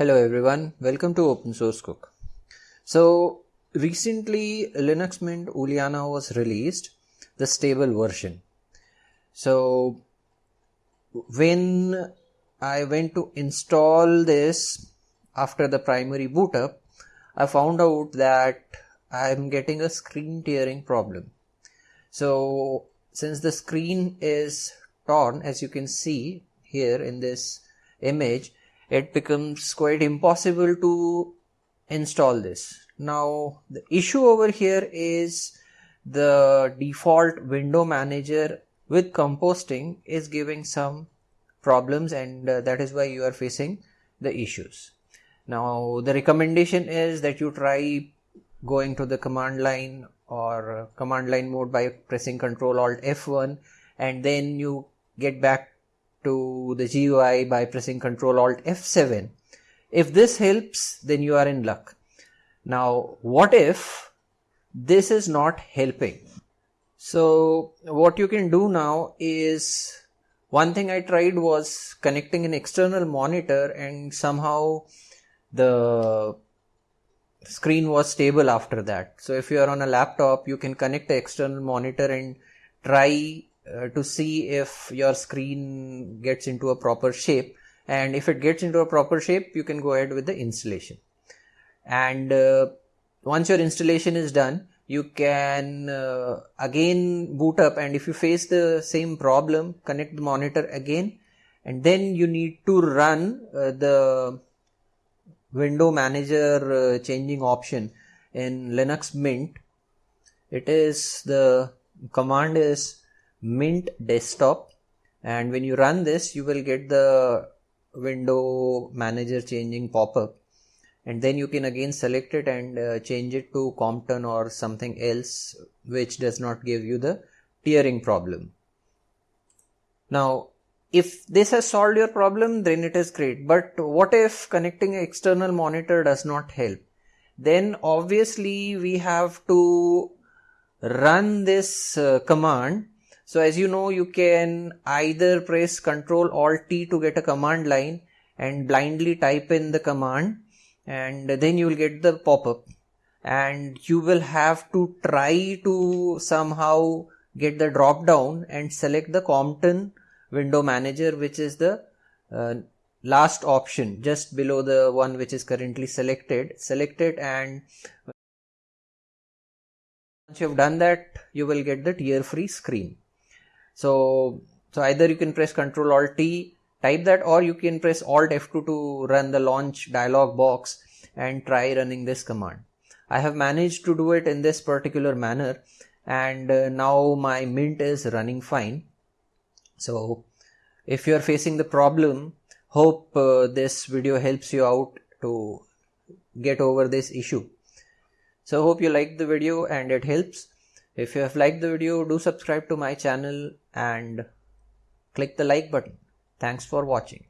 Hello everyone, welcome to Open Source Cook. So recently Linux Mint Ulyana was released, the stable version. So when I went to install this after the primary boot up, I found out that I'm getting a screen tearing problem. So since the screen is torn as you can see here in this image it becomes quite impossible to install this. Now the issue over here is the default window manager with compositing is giving some problems and uh, that is why you are facing the issues. Now the recommendation is that you try going to the command line or command line mode by pressing control Alt F1 and then you get back to the GUI by pressing Ctrl Alt F7. If this helps, then you are in luck. Now, what if this is not helping? So, what you can do now is one thing I tried was connecting an external monitor and somehow the screen was stable after that. So if you are on a laptop, you can connect the external monitor and try uh, to see if your screen gets into a proper shape. And if it gets into a proper shape, you can go ahead with the installation. And uh, once your installation is done, you can uh, again boot up and if you face the same problem, connect the monitor again and then you need to run uh, the window manager uh, changing option in Linux Mint. It is the command is mint desktop. And when you run this you will get the window manager changing pop-up. And then you can again select it and uh, change it to Compton or something else which does not give you the tearing problem. Now if this has solved your problem then it is great. But what if connecting external monitor does not help? Then obviously we have to run this uh, command so as you know you can either press ctrl alt t to get a command line and blindly type in the command and then you will get the pop-up. And you will have to try to somehow get the drop down and select the Compton window manager which is the uh, last option just below the one which is currently selected. Select it and once you have done that you will get the tear free screen so so either you can press Control alt t type that or you can press alt f2 to run the launch dialog box and try running this command i have managed to do it in this particular manner and uh, now my mint is running fine so if you are facing the problem, hope uh, this video helps you out to get over this issue. So hope you liked the video and it helps. If you have liked the video, do subscribe to my channel and click the like button. Thanks for watching.